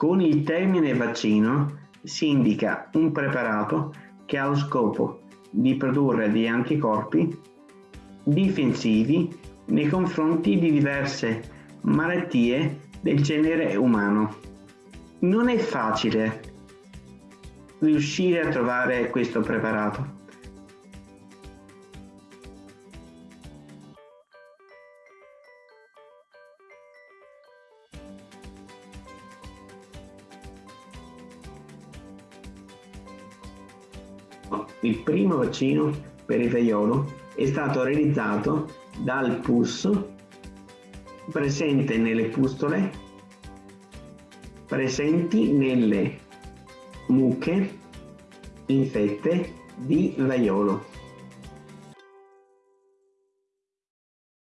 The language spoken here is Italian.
Con il termine vaccino si indica un preparato che ha lo scopo di produrre degli anticorpi difensivi nei confronti di diverse malattie del genere umano. Non è facile riuscire a trovare questo preparato. Il primo vaccino per il vaiolo è stato realizzato dal pus presente nelle pustole presenti nelle mucche infette di vaiolo.